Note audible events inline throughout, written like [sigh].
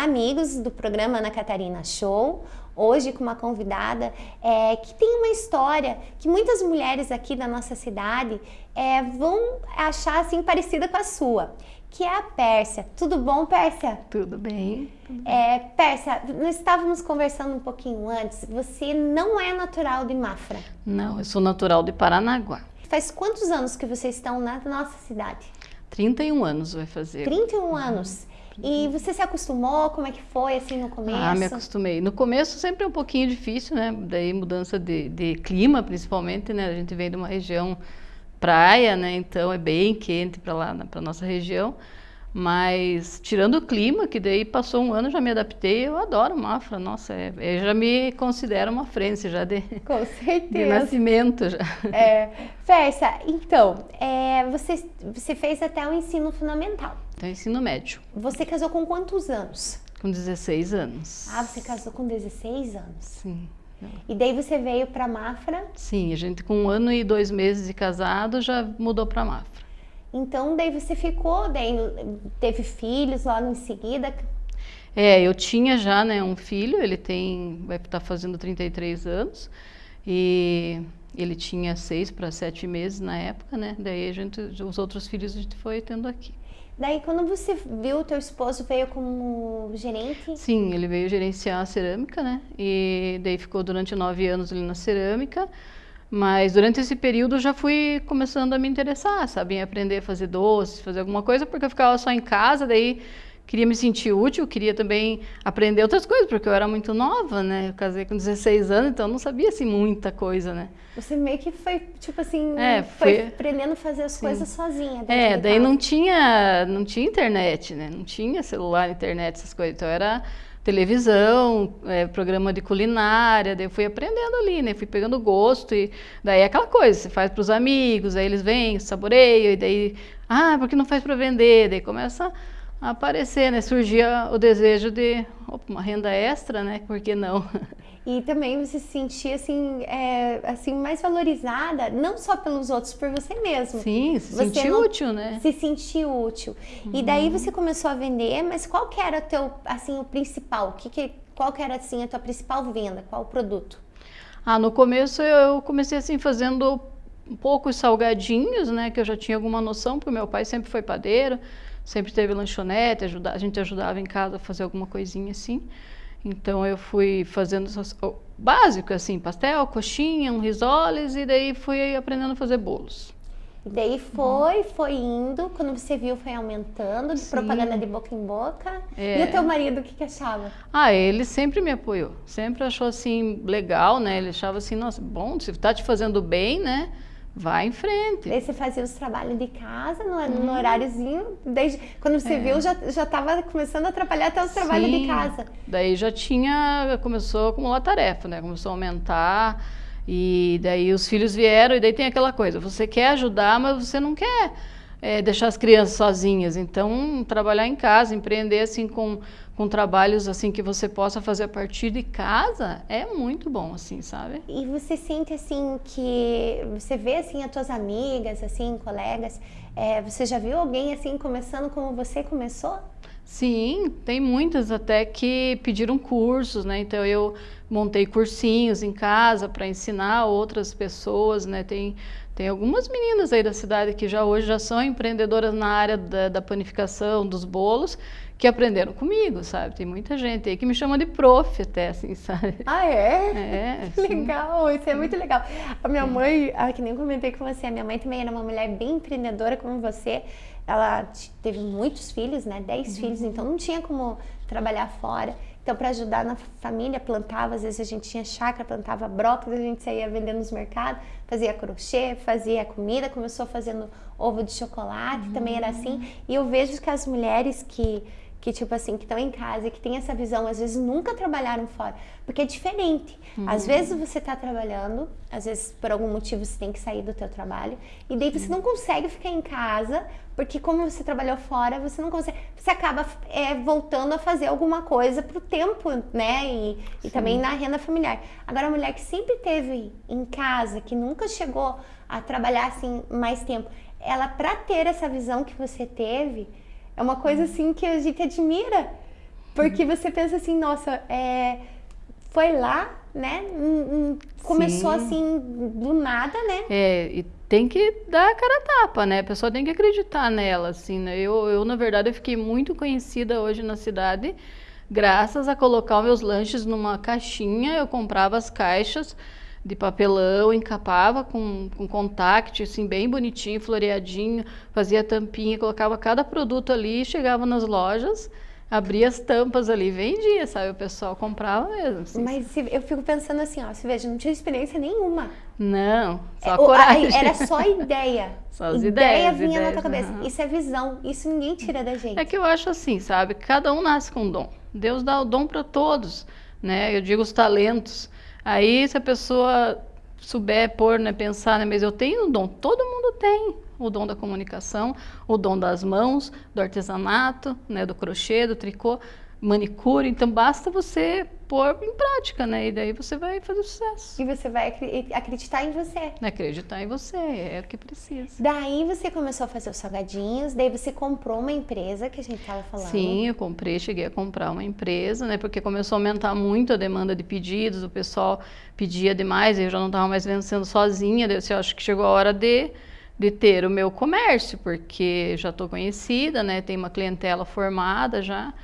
Olá, amigos do programa Ana Catarina Show. Hoje com uma convidada é, que tem uma história que muitas mulheres aqui da nossa cidade é, vão achar assim parecida com a sua, que é a Pérsia. Tudo bom, Pérsia? Tudo bem. É, Pérsia, nós estávamos conversando um pouquinho antes. Você não é natural de Mafra? Não, eu sou natural de Paranaguá. Faz quantos anos que vocês estão na nossa cidade? 31 anos vai fazer. 31 uhum. anos. E você se acostumou? Como é que foi assim no começo? Ah, me acostumei. No começo sempre é um pouquinho difícil, né? Daí mudança de, de clima, principalmente, né? A gente vem de uma região praia, né? Então é bem quente para lá, para nossa região. Mas tirando o clima, que daí passou um ano, já me adaptei, eu adoro Mafra, nossa, é, eu já me considero uma frente já de, Com [laughs] certeza. de nascimento. Já. É, [laughs] Fersa, então, é, você, você fez até o ensino fundamental. Até o ensino médio. Você casou com quantos anos? Com 16 anos. Ah, você casou com 16 anos? Sim. E daí você veio para Mafra? Sim, a gente com um ano e dois meses de casado já mudou para Mafra. Então, daí você ficou, daí teve filhos logo em seguida? É, eu tinha já, né, um filho, ele tem, vai estar tá fazendo 33 anos, e ele tinha seis para sete meses na época, né, daí a gente, os outros filhos a gente foi tendo aqui. Daí, quando você viu o teu esposo, veio como gerente? Sim, ele veio gerenciar a cerâmica, né, e daí ficou durante nove anos ali na cerâmica, mas durante esse período já fui começando a me interessar, sabe, em aprender a fazer doces, fazer alguma coisa, porque eu ficava só em casa, daí queria me sentir útil, queria também aprender outras coisas, porque eu era muito nova, né? Eu casei com 16 anos, então eu não sabia assim muita coisa, né? Você meio que foi, tipo assim, é, foi, foi aprendendo a fazer as sim. coisas sozinha. É, daí não tinha, não tinha internet, né? Não tinha celular, internet, essas coisas. Então era televisão, é, programa de culinária, daí eu fui aprendendo ali, né? Fui pegando gosto e daí é aquela coisa, você faz para os amigos, aí eles vêm, saboreiam, e daí, ah, por que não faz para vender? Daí começa a aparecer, né? Surgia o desejo de opa, uma renda extra, né? Por que não? [laughs] E também você se sentia assim, é, assim mais valorizada, não só pelos outros, por você mesmo. Sim, se sentir útil, né? Se sentir útil. Uhum. E daí você começou a vender, mas qual que era o teu, assim, o principal? O que que, qual que era, assim, a tua principal venda? Qual o produto? Ah, no começo eu comecei, assim, fazendo poucos salgadinhos, né? Que eu já tinha alguma noção, porque meu pai sempre foi padeiro, sempre teve lanchonete, ajuda, a gente ajudava em casa a fazer alguma coisinha assim. Então eu fui fazendo o básico, assim, pastel, coxinha, um risoles, e daí fui aprendendo a fazer bolos. E daí foi, foi indo, quando você viu foi aumentando, de propaganda de boca em boca. É. E o teu marido, o que, que achava? Ah, ele sempre me apoiou, sempre achou assim, legal, né? Ele achava assim, nossa, bom, se tá te fazendo bem, né? Vai em frente. Daí você fazia os trabalhos de casa no, hum. no horáriozinho, desde quando você é. viu já já estava começando a atrapalhar até os trabalhos de casa. Daí já tinha começou a acumular tarefa, né? Começou a aumentar e daí os filhos vieram e daí tem aquela coisa, você quer ajudar, mas você não quer é, deixar as crianças sozinhas. Então, trabalhar em casa, empreender assim com, com trabalhos assim que você possa fazer a partir de casa é muito bom, assim, sabe? E você sente assim que você vê assim as tuas amigas, assim, colegas, é, você já viu alguém assim começando como você começou? Sim, tem muitas até que pediram cursos, né? Então eu montei cursinhos em casa para ensinar outras pessoas, né? Tem tem algumas meninas aí da cidade que já hoje já são empreendedoras na área da, da panificação, dos bolos, que aprenderam comigo, sabe? Tem muita gente aí que me chama de prof até, assim, [laughs] sabe? Ah, é? É. [laughs] legal, isso é muito legal. A minha mãe, ah, que nem comentei com você, a minha mãe também era uma mulher bem empreendedora como você. Ela teve muitos filhos, né? Dez uhum. filhos, então não tinha como trabalhar fora. Então, para ajudar na família, plantava, às vezes a gente tinha chácara, plantava brócolis, a gente saía vendendo nos mercados, fazia crochê, fazia comida, começou fazendo ovo de chocolate, uhum. também era assim. E eu vejo que as mulheres que que tipo assim, que estão em casa e que tem essa visão, às vezes nunca trabalharam fora, porque é diferente. Uhum. Às vezes você está trabalhando, às vezes por algum motivo você tem que sair do teu trabalho e daí você não consegue ficar em casa, porque como você trabalhou fora, você não consegue, você acaba é, voltando a fazer alguma coisa pro tempo, né? E, e também na renda familiar. Agora a mulher que sempre teve em casa, que nunca chegou a trabalhar assim mais tempo, ela para ter essa visão que você teve, é uma coisa assim que a gente admira. Porque você pensa assim, nossa, é, foi lá, né? Começou Sim. assim do nada, né? É, e tem que dar a cara a tapa, né? A pessoa tem que acreditar nela, assim, né? Eu, eu na verdade, eu fiquei muito conhecida hoje na cidade graças a colocar meus lanches numa caixinha, eu comprava as caixas de papelão, encapava com, com contact, assim, bem bonitinho, floreadinho, fazia tampinha, colocava cada produto ali, chegava nas lojas, abria as tampas ali, vendia, sabe? O pessoal comprava mesmo. Assim. Mas eu fico pensando assim, ó, você veja, não tinha experiência nenhuma. Não, só é, coragem. Era só [laughs] ideia. só as ideia ideias. vinha ideias, na tua cabeça. Uhum. Isso é visão, isso ninguém tira da gente. É que eu acho assim, sabe? Cada um nasce com um dom. Deus dá o dom para todos, né? Eu digo os talentos. Aí se a pessoa souber pôr, né, pensar, né, mas eu tenho o dom, todo mundo tem o dom da comunicação, o dom das mãos, do artesanato, né, do crochê, do tricô, manicure, então basta você pôr em prática, né? E daí você vai fazer sucesso. E você vai acreditar em você. Acreditar em você, é o que precisa. Daí você começou a fazer os salgadinhos, daí você comprou uma empresa que a gente estava falando. Sim, eu comprei, cheguei a comprar uma empresa, né? Porque começou a aumentar muito a demanda de pedidos, o pessoal pedia demais, eu já não estava mais vencendo sozinha, daí eu acho que chegou a hora de de ter o meu comércio, porque já estou conhecida, né? Tem uma clientela formada já.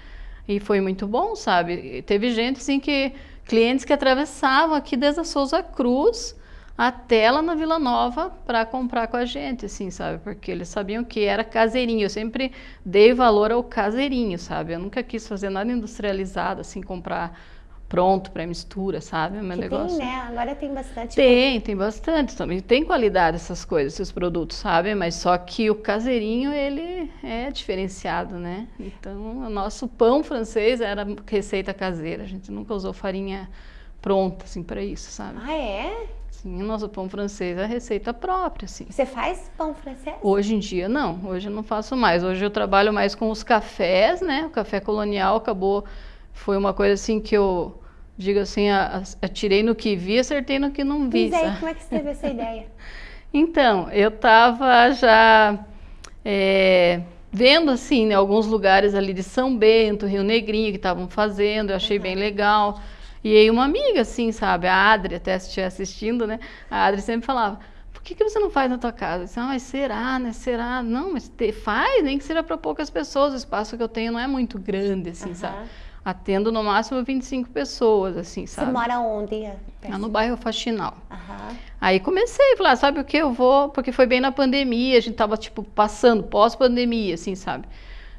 E foi muito bom, sabe? Teve gente assim que clientes que atravessavam aqui desde a Souza Cruz até lá na Vila Nova para comprar com a gente, assim, sabe? Porque eles sabiam que era caseirinho. Eu sempre dei valor ao caseirinho, sabe? Eu nunca quis fazer nada industrializado, assim, comprar pronto para mistura, sabe? Meu que negócio. Tem, né? Agora tem bastante. Tem, tem bastante também. Tem qualidade essas coisas, esses produtos, sabe? Mas só que o caseirinho ele é diferenciado, né? Então, o nosso pão francês era receita caseira. A gente nunca usou farinha pronta assim para isso, sabe? Ah, é? Sim, o nosso pão francês é receita própria, assim. Você faz pão francês? Hoje em dia não, hoje eu não faço mais. Hoje eu trabalho mais com os cafés, né? O café colonial acabou foi uma coisa assim que eu digo assim, atirei no que vi, acertei no que não vi. Mas aí, como é que você teve essa ideia? [laughs] Então, eu estava já é, vendo assim, né, alguns lugares ali de São Bento, Rio Negrinho, que estavam fazendo, eu achei uhum. bem legal. E aí uma amiga, assim, sabe, a Adri, até se estiver assistindo, né, a Adri sempre falava, por que, que você não faz na tua casa? Eu disse, ah, mas será, né, será? Não, mas te, faz, nem que seja para poucas pessoas, o espaço que eu tenho não é muito grande, assim, uhum. sabe? Atendo no máximo 25 pessoas, assim, sabe? Você mora onde? Ah, no bairro Faxinal. Uhum. Aí comecei a falar, sabe o que eu vou? Porque foi bem na pandemia, a gente tava, tipo, passando, pós-pandemia, assim, sabe?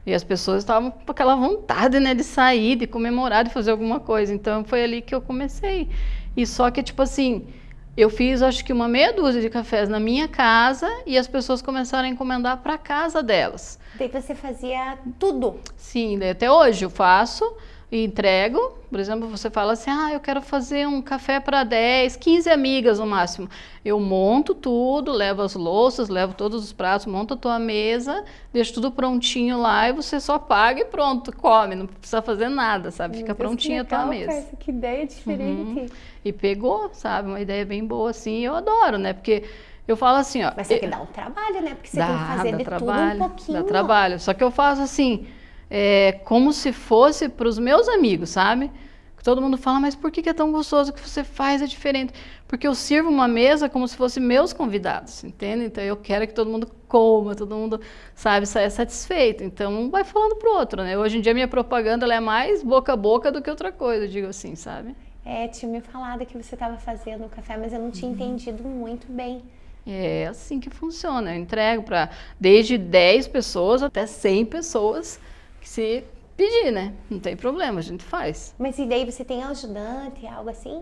E as pessoas estavam com aquela vontade, né, de sair, de comemorar, de fazer alguma coisa. Então, foi ali que eu comecei. E só que, tipo assim, eu fiz, acho que uma meia dúzia de cafés na minha casa e as pessoas começaram a encomendar para casa delas. Daí você fazia tudo? Sim, até hoje eu faço e entrego. Por exemplo, você fala assim: ah, eu quero fazer um café para 10, 15 amigas no máximo. Eu monto tudo, levo as louças, levo todos os pratos, monto a tua mesa, deixo tudo prontinho lá e você só paga e pronto, come, não precisa fazer nada, sabe? Fica prontinha a tua mesa. que ideia diferente. Uhum. E pegou, sabe? Uma ideia bem boa assim, eu adoro, né? Porque eu falo assim, ó. Mas é que dá um trabalho, né? Porque você dá, tem que fazer de trabalho, tudo um pouquinho. Dá trabalho. Só que eu faço assim é, como se fosse para os meus amigos, sabe? Todo mundo fala, mas por que é tão gostoso que você faz? É diferente. Porque eu sirvo uma mesa como se fossem meus convidados, entende? Então eu quero que todo mundo coma, todo mundo, sabe, saia satisfeito. Então um vai falando pro outro, né? Hoje em dia minha propaganda é mais boca a boca do que outra coisa, digo assim, sabe? É, tinha me falado que você estava fazendo o café, mas eu não tinha uhum. entendido muito bem. É assim que funciona. Eu entrego para desde 10 pessoas até 100 pessoas se pedir, né? Não tem problema, a gente faz. Mas e daí você tem ajudante, algo assim?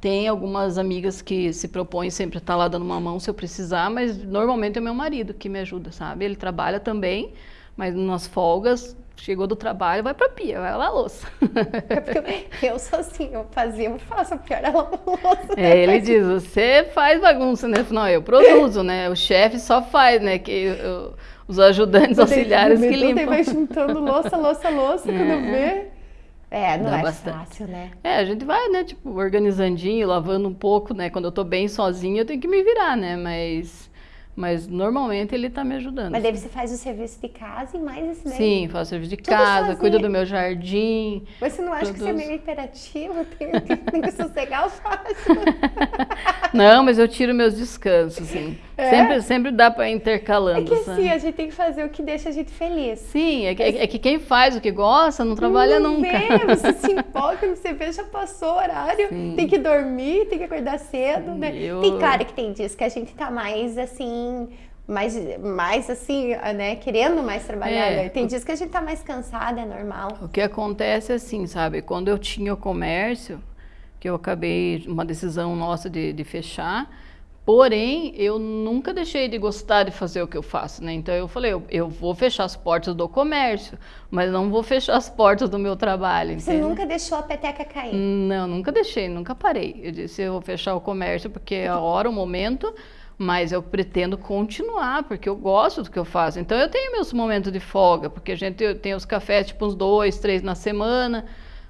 Tem algumas amigas que se propõem sempre a estar lá dando uma mão se eu precisar, mas normalmente é meu marido que me ajuda, sabe? Ele trabalha também, mas nas folgas, chegou do trabalho, vai pra pia, vai lavar a louça. É eu sou assim, eu fazia, eu faço, a pior é lavar louça. É, ele diz, você faz bagunça, né? Não, eu produzo, né? O chefe só faz, né? Que eu, os ajudantes auxiliares que limpam. vai juntando louça, louça, louça, é. quando vê. É, não Dá é bastante. fácil, né? É, a gente vai, né, tipo, organizandinho, lavando um pouco, né? Quando eu tô bem sozinha, eu tenho que me virar, né? Mas Mas normalmente ele está me ajudando. Mas daí você faz o serviço de casa e mais esse daí? Sim, faço serviço de Tudo casa, sozinha. cuido do meu jardim. Mas você não acha que você é meio imperativo? Tem, tem que [laughs] sossegar o fácil. [laughs] não, mas eu tiro meus descansos, sim. É? Sempre, sempre dá para intercalando. É que sim, a gente tem que fazer o que deixa a gente feliz. Sim, é que, é que quem faz o que gosta não trabalha não nunca. Vê, você se [laughs] empolga, você vê, já passou o horário, sim. tem que dormir, tem que acordar cedo, né? Eu... Tem claro que tem dias que a gente tá mais assim mais, mais assim, né, querendo mais trabalhar. É, né? Tem dias que a gente tá mais cansada, é normal. O que acontece é assim, sabe, quando eu tinha o comércio, que eu acabei, uma decisão nossa de, de fechar, Porém, eu nunca deixei de gostar de fazer o que eu faço, né? Então eu falei, eu, eu vou fechar as portas do comércio, mas não vou fechar as portas do meu trabalho. Você entende? nunca deixou a peteca cair? Não, nunca deixei, nunca parei. Eu disse, eu vou fechar o comércio porque é a hora, o momento, mas eu pretendo continuar, porque eu gosto do que eu faço. Então eu tenho meus momentos de folga, porque a gente tem os cafés tipo uns dois, três na semana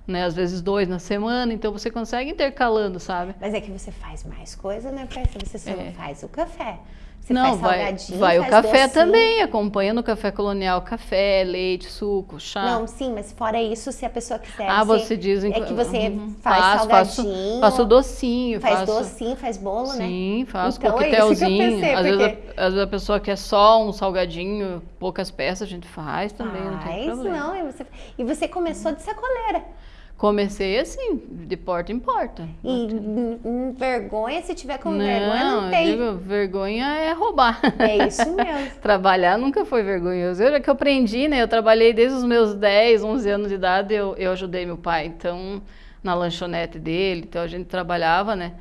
né? Às vezes dois na semana, então você consegue intercalando, sabe? Mas é que você faz mais coisa, né, Persa? Você só é. faz o café. Você não, vai, vai o café docinho. também, acompanha no café colonial, café, leite, suco, chá. Não, sim, mas fora isso, se a pessoa quiser. Ah, você diz É que você uhum, faz faço, salgadinho. Faço, faço docinho. Faz faço, docinho, faz bolo, sim, né? Sim, faço então, coquetelzinho. É pensei, às, porque... vezes a, às vezes a pessoa quer só um salgadinho, poucas peças, a gente faz também, faz, não tem problema. Não, e você, e você começou de sacoleira. Comecei assim, de porta em porta. E vergonha, se tiver com não, vergonha, não tem. Digo, vergonha é roubar. É isso mesmo. [laughs] Trabalhar nunca foi vergonhoso. Eu que eu aprendi, né? Eu trabalhei desde os meus 10, 11 anos de idade, eu, eu ajudei meu pai, então, na lanchonete dele, então a gente trabalhava, né?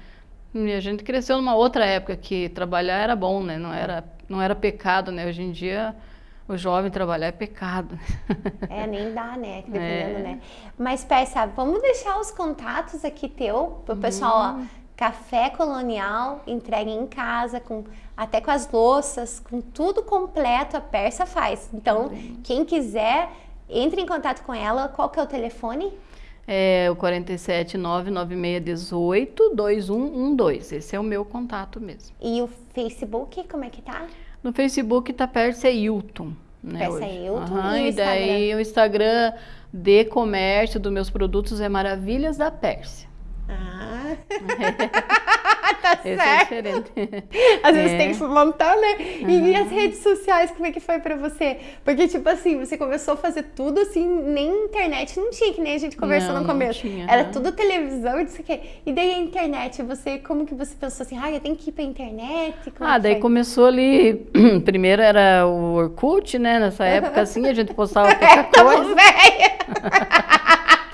E a gente cresceu numa outra época que trabalhar era bom, né? Não era, não era pecado, né? Hoje em dia o jovem trabalhar é pecado. É, nem dá, né? Dependendo, é. né? Mas, peça, vamos deixar os contatos aqui teu, pro pessoal, ó, café colonial, entregue em casa, com até com as louças, com tudo completo, a Persa faz. Então, quem quiser, entre em contato com ela. Qual que é o telefone? É o 47 99618 2112. Esse é o meu contato mesmo. E o Facebook, como é que tá? No Facebook tá Pérsia Hilton. Né, Pérsia Hilton uhum, e, e daí o Instagram de comércio dos meus produtos é Maravilhas da Pérsia. Ah. [laughs] [laughs] tá Esse é certo. É diferente. Às vezes é. tem que montar, né? E, e, as redes sociais, como é que foi pra você? Porque, tipo assim, você começou a fazer tudo assim, nem internet não tinha, que nem a gente conversou não, no começo. Tinha, Era tudo televisão e isso aqui. E daí a internet, você, como que você pensou assim, ah, eu tenho que ir pra internet? Como ah, daí foi? começou ali, [clears throat] primeiro era o Orkut, né? Nessa época, assim, a gente postava [laughs] pouca coisa. [laughs]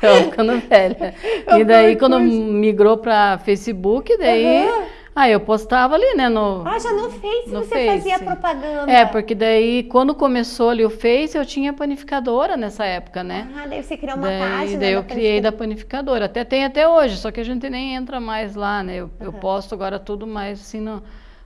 Então, ficando velha. [laughs] e daí, quando migrou para Facebook, daí... Uhum. Aí eu postava ali, né, no... Ah, já no Face no você face. fazia propaganda. É, porque daí, quando começou ali o Face, eu tinha panificadora nessa época, né? Ah, daí você criou uma daí, página Daí eu criei da panificadora. Até tem até hoje, só que a gente nem entra mais lá, né? Eu, uhum. eu posto agora tudo mais assim no,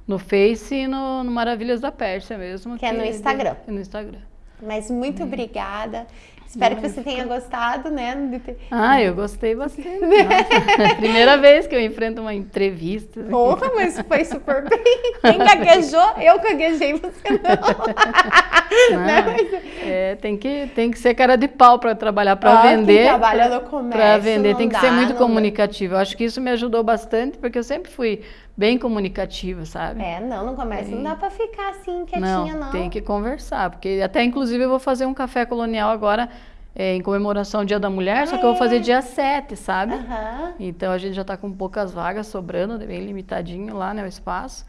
no Face e no, no Maravilhas da Pérsia mesmo. Que, que é no Instagram. É no Instagram. Mas muito uhum. obrigada. Espero que você tenha gostado, né? Ah, eu gostei bastante. [laughs] Primeira vez que eu enfrento uma entrevista. Porra, [laughs] mas foi super bem. Quem gaguejou, eu gaguejei, você não. [laughs] não né? mas... é, tem, que, tem que ser cara de pau para trabalhar, para ah, vender. Quem trabalha no comércio. Para vender, tem que dá, ser muito comunicativo. Eu acho que isso me ajudou bastante, porque eu sempre fui bem comunicativa, sabe? É, não, no comércio é. não dá para ficar assim quietinha, não, não. Tem que conversar, porque até inclusive eu vou fazer um café colonial agora é, em comemoração ao Dia da Mulher, ah, só que eu vou fazer dia 7, sabe? Uhum. Então a gente já está com poucas vagas sobrando, bem limitadinho lá, né, o espaço.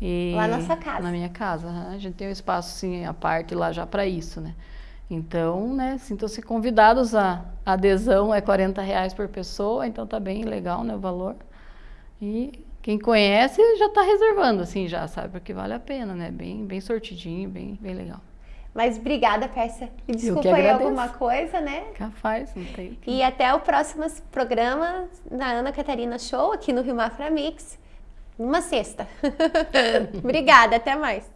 E lá na sua casa? Na minha casa. A gente tem um espaço, assim, a parte lá já para isso, né? Então, né, sintam-se convidados, a, a adesão é 40 reais por pessoa, então tá bem legal, né, o valor. E quem conhece já está reservando, assim, já, sabe? Porque vale a pena, né? Bem, bem sortidinho, bem, bem legal. Mas obrigada, Pérsia. E desculpa aí alguma coisa, né? Capaz, não tem. E até o próximo programa na Ana Catarina Show, aqui no Rio Mafra Mix, numa sexta. [laughs] obrigada, até mais.